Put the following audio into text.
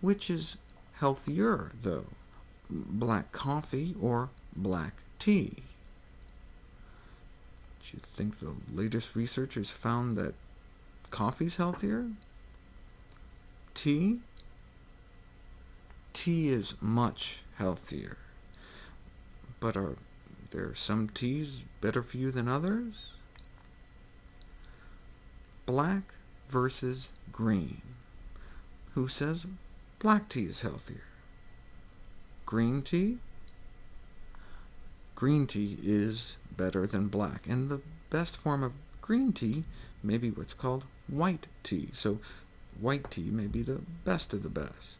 Which is healthier, though, black coffee or black tea? Do you think the latest researchers found that coffee's healthier? Tea? Tea is much healthier. But are there some teas better for you than others? Black versus green. Who says black tea is healthier? Green tea? Green tea is better than black, and the best form of green tea may be what's called white tea, so white tea may be the best of the best.